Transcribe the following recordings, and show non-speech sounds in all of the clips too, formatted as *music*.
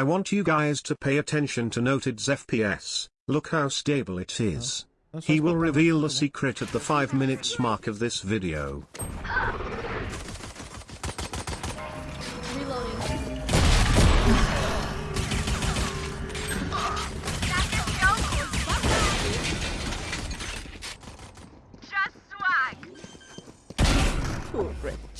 I want you guys to pay attention to Noted's FPS, look how stable it is. He will reveal the secret at the 5 minutes mark of this video. Reloading. Poor Rich.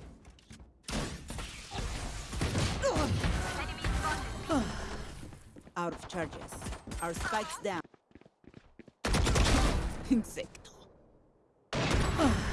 charges. Our spikes down. *laughs* Insecto. *sighs* Ah.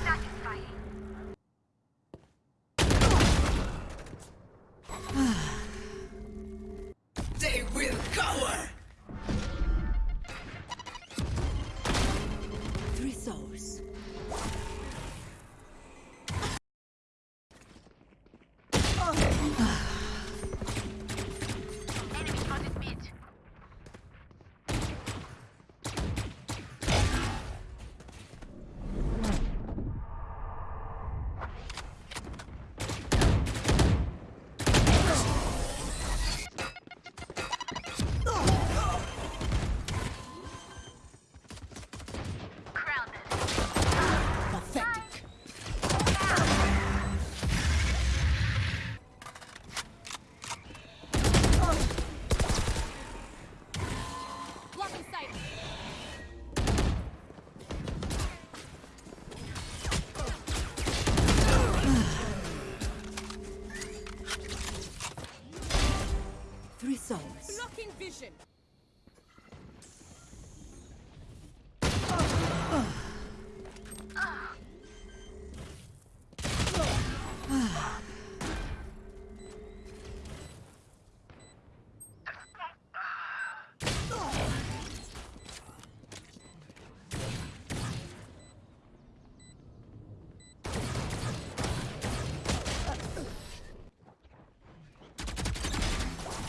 Souls. Blocking vision.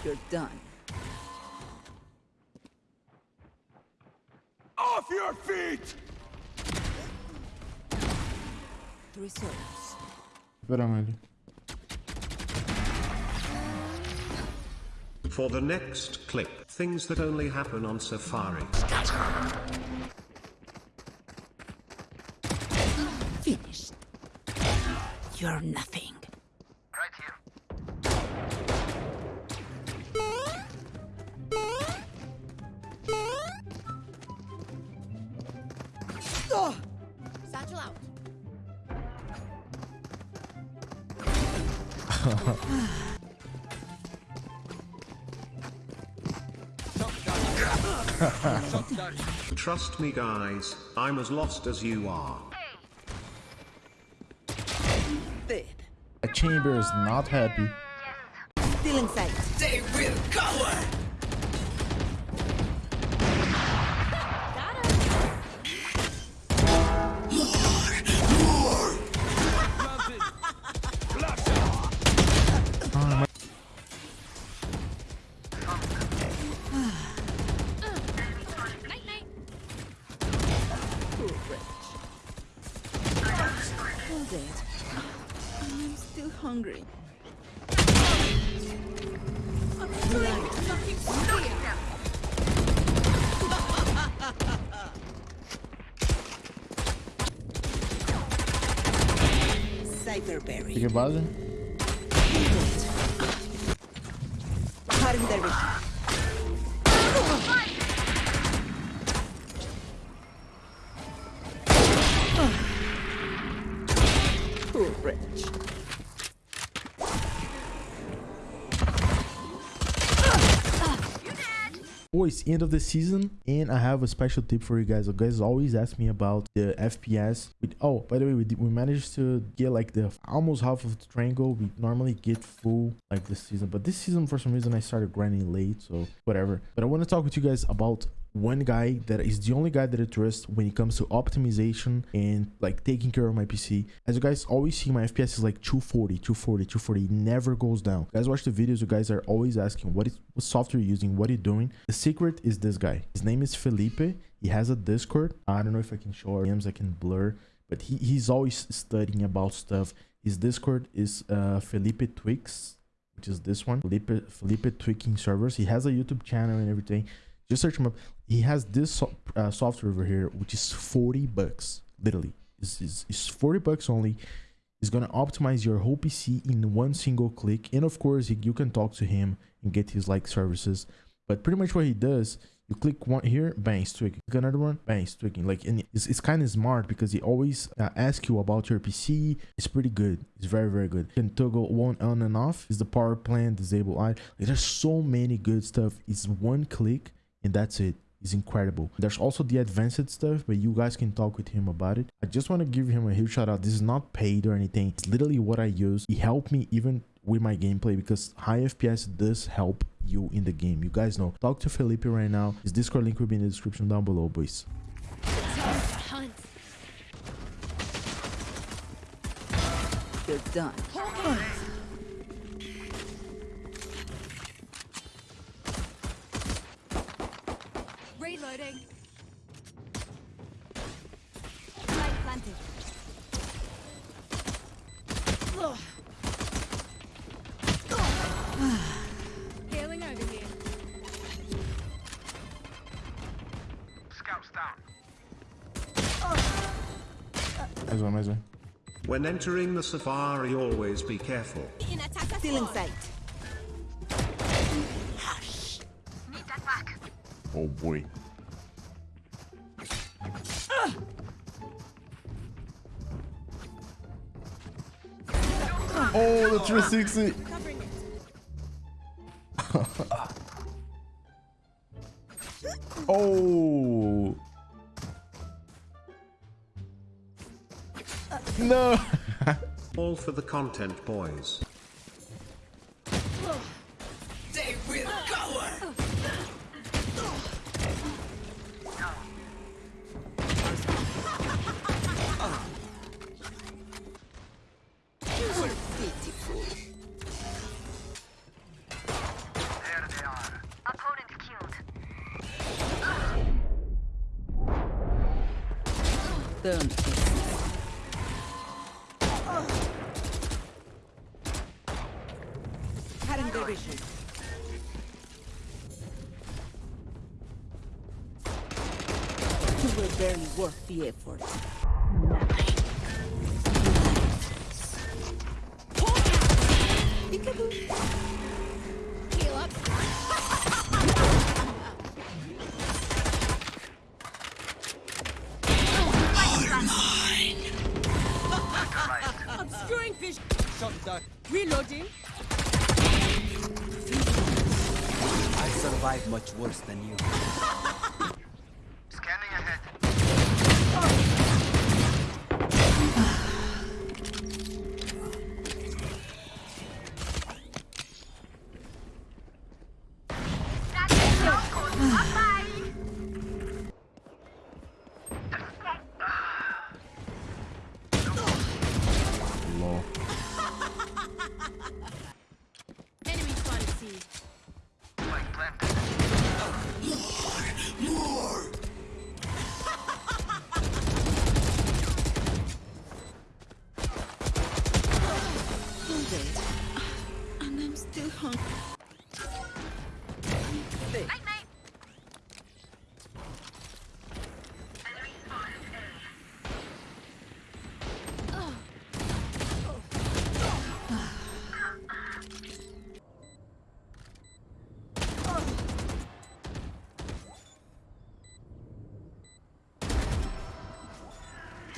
You're done. Off your feet! Three souls. Esperamos. For the next clip, things that only happen on Safari. Finished. You're nothing. Satchel out. Trust me guys, I'm as lost as you are. Dead. A chamber is not happy. Still in sight. They will cower! Fique base. Cutting their Boys, end of the season, and I have a special tip for you guys. You guys always ask me about the FPS. With, oh, by the way, we, we managed to get like the almost half of the triangle. We normally get full like this season, but this season for some reason I started grinding late, so whatever. But I want to talk with you guys about one guy that is the only guy that I trust when it comes to optimization and like taking care of my PC. As you guys always see, my FPS is like 240, 240, 240. It never goes down. You guys watch the videos, you guys are always asking what is what software you're using, what are you doing. The secret is this guy. His name is Felipe. He has a Discord. I don't know if I can show our names, I can blur, but he, he's always studying about stuff. His Discord is uh, Felipe Twix, which is this one. Felipe Felipe Tweaking servers. He has a YouTube channel and everything. Just search him up. He has this uh, software over here, which is 40 bucks. Literally, it's, it's, it's 40 bucks only. It's gonna optimize your whole PC in one single click, and of course, you can talk to him and get his like services. But pretty much what he does, you click one here, bang, tweaking. Click another one, bang, tweaking. Like, and it's, it's kind of smart because he always uh, asks you about your PC. It's pretty good. It's very, very good. You can toggle one on and off. Is the power plan disable? I like, there's so many good stuff. It's one click and that's it. It's incredible. There's also the advanced stuff but you guys can talk with him about it. I just want to give him a huge shout out this is not paid or anything. It's literally what i use. He helped me even with my gameplay because high fps does help you in the game. You guys know. Talk to felipe right now. His discord link will be in the description down below boys. Time to hunt. You're done. Reloading. Light planted. *sighs* Ugh. Healing over here. Scouts down. mais one mais one When entering the safari, always be careful. In attack Still in sight. Need that back. oh boy oh the 360 *laughs* Oh. No. *laughs* All for the content, boys. Vision. You were very worth the effort. Heal vision. Reloading. I survived much worse than you.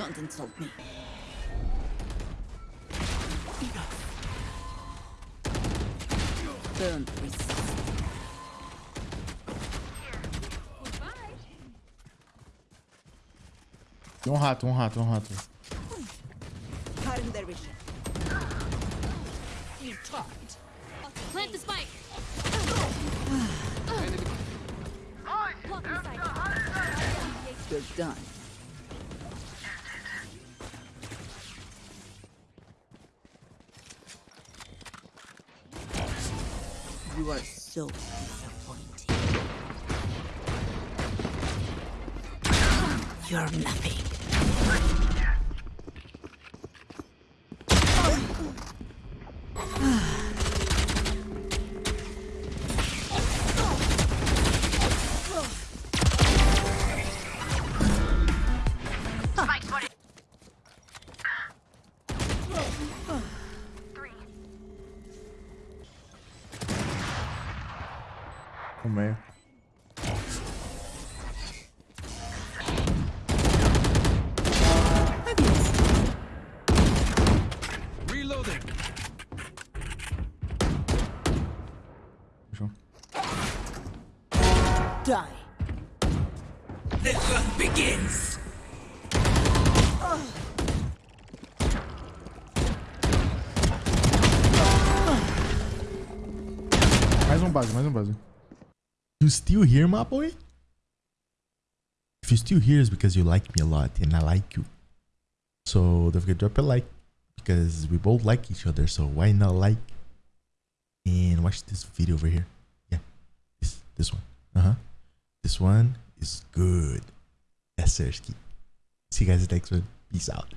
Don't insult me. Don't resist. Um rato, um rato, um rato. Plant the spike. You're done. You are so disappointing. You're nothing. Fechou. Die. The hunt begins. Mais um base, mais um base. You still here, my boy? If you still here, it's because you like me a lot and I like you. So don't forget to drop a like because we both like each other. So why not like and watch this video over here? Yeah, this this one. Uh huh. This one is good. Yes, sir. See you guys next one. Peace out.